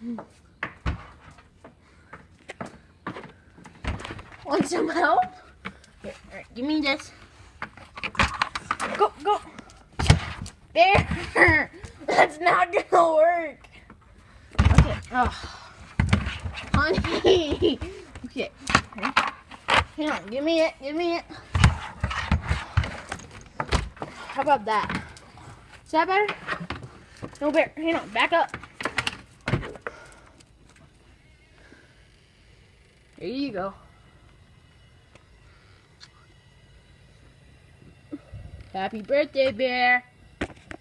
Hmm. Want some help? Here, right, give me this. Go, go. There. That's not gonna work. Okay. Oh. Honey. Okay. Hang on. Give me it. Give me it. How about that? Is that better? No bear. Hang on. Back up. There you go. Happy birthday, bear.